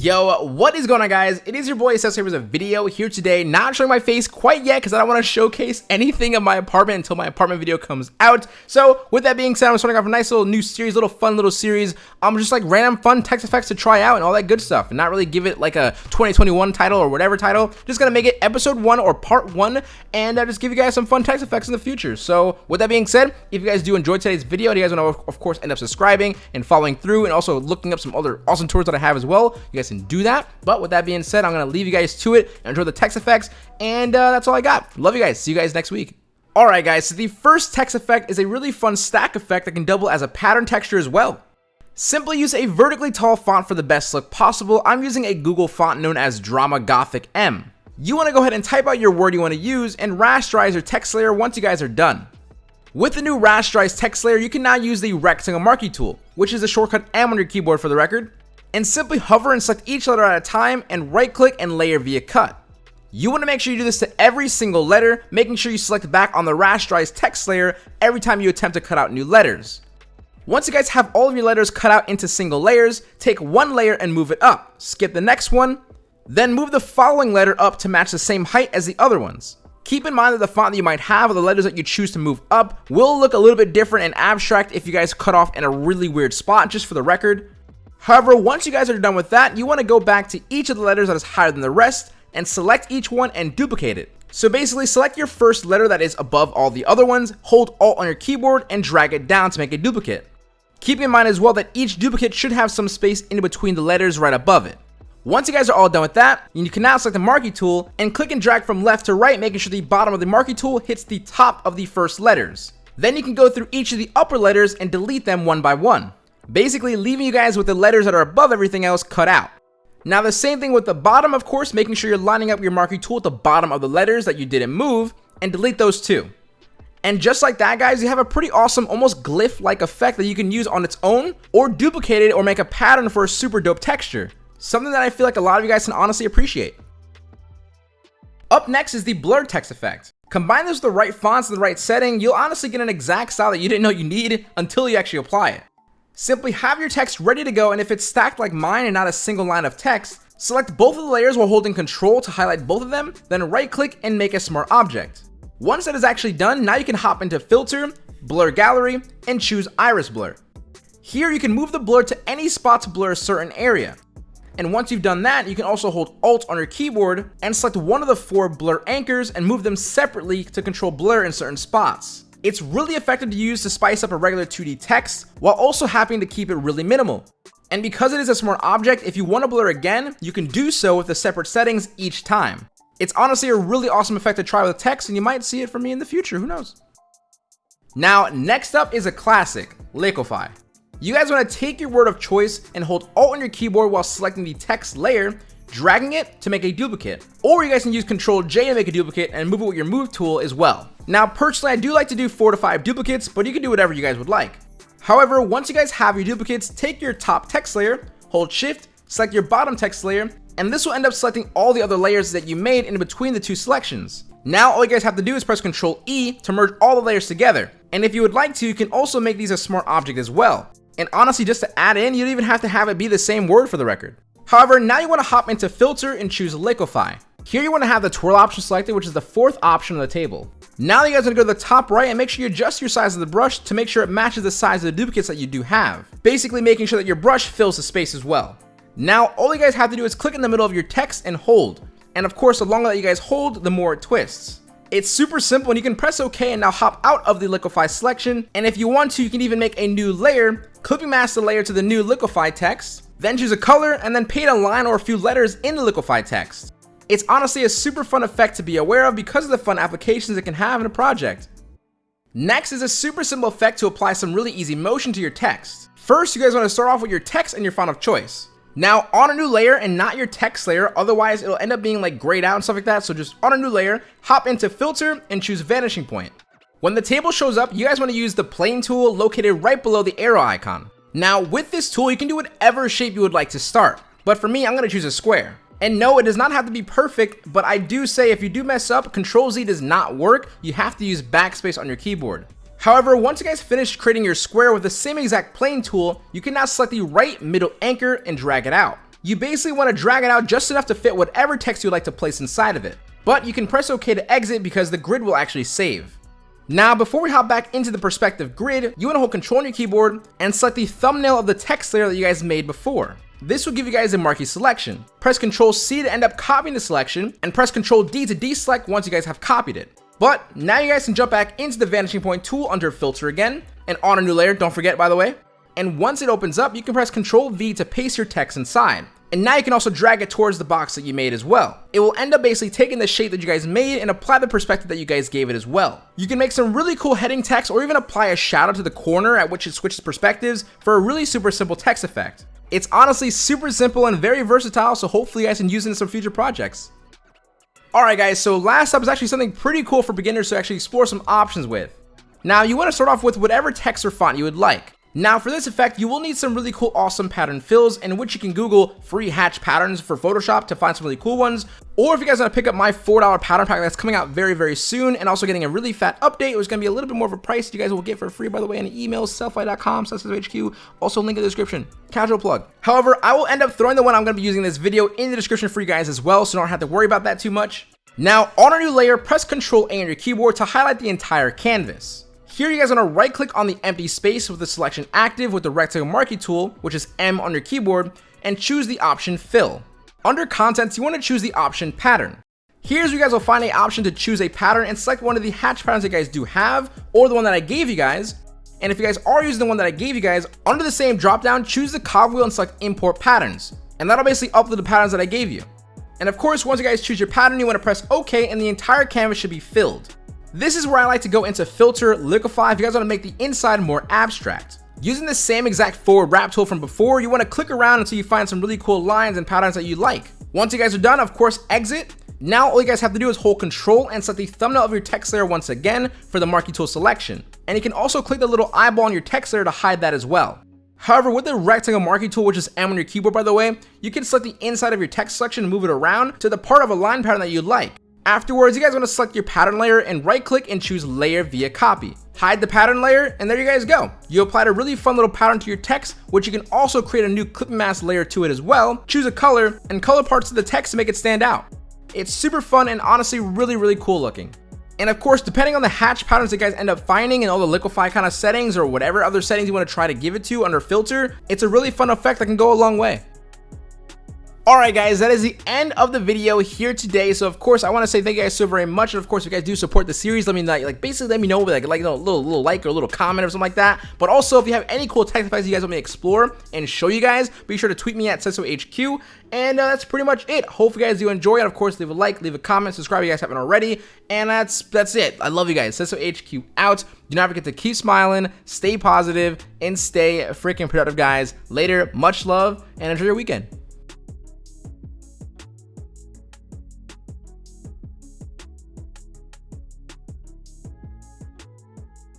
Yo, what is going on guys? It is your boy Seth with a video here today, not showing my face quite yet because I don't want to showcase anything of my apartment until my apartment video comes out. So with that being said, I'm starting off a nice little new series, little fun little series. I'm um, just like random fun text effects to try out and all that good stuff and not really give it like a 2021 title or whatever title. Just gonna make it episode one or part one and uh, just give you guys some fun text effects in the future. So with that being said, if you guys do enjoy today's video and you guys want to of course end up subscribing and following through and also looking up some other awesome tours that I have as well, you guys can do that. But with that being said, I'm going to leave you guys to it. Enjoy the text effects. And uh, that's all I got. Love you guys. See you guys next week. Alright guys, so the first text effect is a really fun stack effect that can double as a pattern texture as well. Simply use a vertically tall font for the best look possible. I'm using a Google font known as Drama Gothic M. You want to go ahead and type out your word you want to use and rasterize your text layer once you guys are done. With the new rasterized text layer, you can now use the rectangle marquee tool, which is the shortcut M on your keyboard for the record and simply hover and select each letter at a time and right click and layer via cut. You want to make sure you do this to every single letter, making sure you select back on the rasterized text layer every time you attempt to cut out new letters. Once you guys have all of your letters cut out into single layers, take one layer and move it up, skip the next one, then move the following letter up to match the same height as the other ones. Keep in mind that the font that you might have or the letters that you choose to move up will look a little bit different and abstract if you guys cut off in a really weird spot, just for the record. However, once you guys are done with that, you want to go back to each of the letters that is higher than the rest and select each one and duplicate it. So basically select your first letter that is above all the other ones, hold alt on your keyboard and drag it down to make a duplicate. Keep in mind as well that each duplicate should have some space in between the letters right above it. Once you guys are all done with that, you can now select the marquee tool and click and drag from left to right making sure the bottom of the marquee tool hits the top of the first letters. Then you can go through each of the upper letters and delete them one by one basically leaving you guys with the letters that are above everything else cut out. Now the same thing with the bottom, of course, making sure you're lining up your marquee tool at the bottom of the letters that you didn't move, and delete those too. And just like that, guys, you have a pretty awesome, almost glyph-like effect that you can use on its own, or duplicate it or make a pattern for a super dope texture. Something that I feel like a lot of you guys can honestly appreciate. Up next is the blur text effect. Combine this with the right fonts and the right setting, you'll honestly get an exact style that you didn't know you needed until you actually apply it. Simply have your text ready to go and if it's stacked like mine and not a single line of text, select both of the layers while holding control to highlight both of them, then right click and make a smart object. Once that is actually done, now you can hop into filter, blur gallery, and choose iris blur. Here you can move the blur to any spot to blur a certain area. And once you've done that, you can also hold Alt on your keyboard and select one of the four blur anchors and move them separately to control blur in certain spots. It's really effective to use to spice up a regular 2D text while also having to keep it really minimal. And because it is a smart object, if you want to blur again, you can do so with the separate settings each time. It's honestly a really awesome effect to try with text and you might see it from me in the future, who knows. Now, next up is a classic, Liquify. You guys want to take your word of choice and hold Alt on your keyboard while selecting the text layer, dragging it to make a duplicate. Or you guys can use Control J to make a duplicate and move it with your move tool as well. Now, personally, I do like to do four to five duplicates, but you can do whatever you guys would like. However, once you guys have your duplicates, take your top text layer, hold shift, select your bottom text layer, and this will end up selecting all the other layers that you made in between the two selections. Now all you guys have to do is press Ctrl E to merge all the layers together. And if you would like to, you can also make these a smart object as well. And honestly, just to add in, you don't even have to have it be the same word for the record. However, now you want to hop into filter and choose liquify. Here you want to have the twirl option selected, which is the fourth option on the table. Now you guys want to go to the top right and make sure you adjust your size of the brush to make sure it matches the size of the duplicates that you do have. Basically making sure that your brush fills the space as well. Now all you guys have to do is click in the middle of your text and hold. And of course the longer that you guys hold, the more it twists. It's super simple and you can press OK and now hop out of the liquify selection. And if you want to, you can even make a new layer, clipping mask the layer to the new liquify text, then choose a color and then paint a line or a few letters in the liquify text. It's honestly a super fun effect to be aware of because of the fun applications it can have in a project. Next is a super simple effect to apply some really easy motion to your text. First, you guys want to start off with your text and your font of choice. Now, on a new layer and not your text layer, otherwise it'll end up being like grayed out and stuff like that, so just on a new layer, hop into filter and choose vanishing point. When the table shows up, you guys want to use the plane tool located right below the arrow icon. Now, with this tool, you can do whatever shape you would like to start, but for me, I'm going to choose a square. And no, it does not have to be perfect, but I do say if you do mess up, Control Z does not work. You have to use backspace on your keyboard. However, once you guys finish creating your square with the same exact plane tool, you can now select the right middle anchor and drag it out. You basically want to drag it out just enough to fit whatever text you would like to place inside of it. But you can press OK to exit because the grid will actually save. Now, before we hop back into the perspective grid, you want to hold control on your keyboard and select the thumbnail of the text layer that you guys made before. This will give you guys a marquee selection. Press Ctrl C to end up copying the selection, and press Ctrl D to deselect once you guys have copied it. But now you guys can jump back into the vanishing point tool under filter again, and on a new layer, don't forget by the way. And once it opens up, you can press Ctrl V to paste your text inside. And now you can also drag it towards the box that you made as well. It will end up basically taking the shape that you guys made and apply the perspective that you guys gave it as well. You can make some really cool heading text or even apply a shadow to the corner at which it switches perspectives for a really super simple text effect. It's honestly super simple and very versatile, so hopefully you guys can use it in some future projects. Alright guys, so last up is actually something pretty cool for beginners to actually explore some options with. Now you want to start off with whatever text or font you would like. Now for this effect, you will need some really cool awesome pattern fills in which you can Google free hatch patterns for Photoshop to find some really cool ones. Or if you guys want to pick up my $4 pattern pack that's coming out very, very soon and also getting a really fat update, it was going to be a little bit more of a price you guys will get for free, by the way, in an email, sellfy.com, HQ, also link in the description. Casual plug. However, I will end up throwing the one I'm going to be using in this video in the description for you guys as well, so don't have to worry about that too much. Now, on our new layer, press Ctrl A on your keyboard to highlight the entire canvas. Here you guys want to right click on the empty space with the selection active with the rectangle marquee tool, which is M on your keyboard, and choose the option fill. Under contents, you want to choose the option pattern. Here's where you guys will find a option to choose a pattern and select one of the hatch patterns you guys do have, or the one that I gave you guys. And if you guys are using the one that I gave you guys, under the same drop down, choose the cogwheel and select import patterns. And that'll basically upload the patterns that I gave you. And of course, once you guys choose your pattern, you want to press OK and the entire canvas should be filled. This is where I like to go into filter, liquify if you guys want to make the inside more abstract. Using the same exact forward wrap tool from before, you want to click around until you find some really cool lines and patterns that you like. Once you guys are done, of course, exit. Now all you guys have to do is hold control and set the thumbnail of your text layer once again for the marquee tool selection. And you can also click the little eyeball on your text layer to hide that as well. However, with the rectangle marquee tool, which is M on your keyboard by the way, you can select the inside of your text selection and move it around to the part of a line pattern that you like. Afterwards, you guys want to select your pattern layer and right click and choose layer via copy. Hide the pattern layer and there you guys go. You applied a really fun little pattern to your text, which you can also create a new clip mask layer to it as well. Choose a color and color parts of the text to make it stand out. It's super fun and honestly really, really cool looking. And of course, depending on the hatch patterns that you guys end up finding and all the liquify kind of settings or whatever other settings you want to try to give it to under filter, it's a really fun effect that can go a long way. Alright guys, that is the end of the video here today. So of course, I want to say thank you guys so very much. And of course, if you guys do support the series, let me like, like basically let me know with like, like a little, little like or a little comment or something like that. But also, if you have any cool tech effects you guys want me to explore and show you guys, be sure to tweet me at HQ. And uh, that's pretty much it. Hope you guys do enjoy it. Of course, leave a like, leave a comment, subscribe if you guys haven't already. And that's that's it. I love you guys. HQ out. Do not forget to keep smiling, stay positive, and stay freaking productive, guys. Later, much love, and enjoy your weekend.